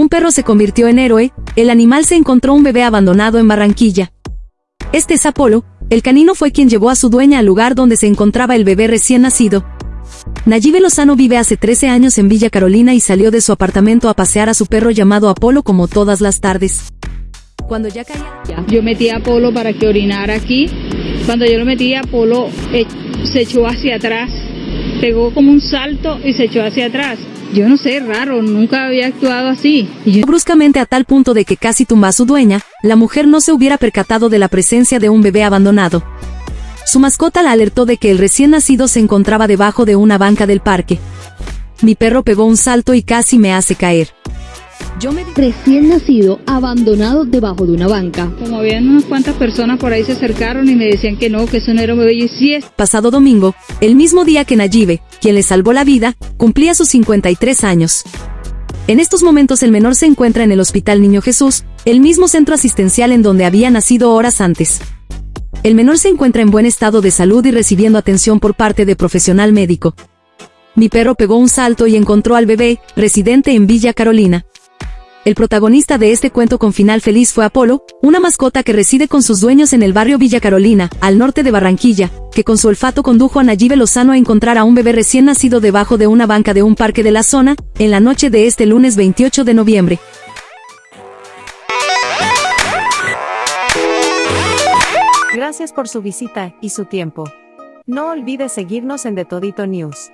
Un perro se convirtió en héroe, el animal se encontró un bebé abandonado en Barranquilla. Este es Apolo, el canino fue quien llevó a su dueña al lugar donde se encontraba el bebé recién nacido. Nayibe Lozano vive hace 13 años en Villa Carolina y salió de su apartamento a pasear a su perro llamado Apolo como todas las tardes. Cuando ya caía... Yo metí a Apolo para que orinara aquí. Cuando yo lo metí, Apolo eh, se echó hacia atrás. Pegó como un salto y se echó hacia atrás. Yo no sé, raro, nunca había actuado así. Bruscamente a tal punto de que casi tumba a su dueña, la mujer no se hubiera percatado de la presencia de un bebé abandonado. Su mascota la alertó de que el recién nacido se encontraba debajo de una banca del parque. Mi perro pegó un salto y casi me hace caer. Yo me Recién nacido, abandonado debajo de una banca. Como habían unas cuantas personas por ahí se acercaron y me decían que no, que eso no era un bebé. Y sí es pasado domingo, el mismo día que Nayibe, quien le salvó la vida, cumplía sus 53 años. En estos momentos el menor se encuentra en el Hospital Niño Jesús, el mismo centro asistencial en donde había nacido horas antes. El menor se encuentra en buen estado de salud y recibiendo atención por parte de profesional médico. Mi perro pegó un salto y encontró al bebé, residente en Villa Carolina. El protagonista de este cuento con final feliz fue Apolo, una mascota que reside con sus dueños en el barrio Villa Carolina, al norte de Barranquilla, que con su olfato condujo a Nayibe Lozano a encontrar a un bebé recién nacido debajo de una banca de un parque de la zona, en la noche de este lunes 28 de noviembre. Gracias por su visita y su tiempo. No olvide seguirnos en The Todito News.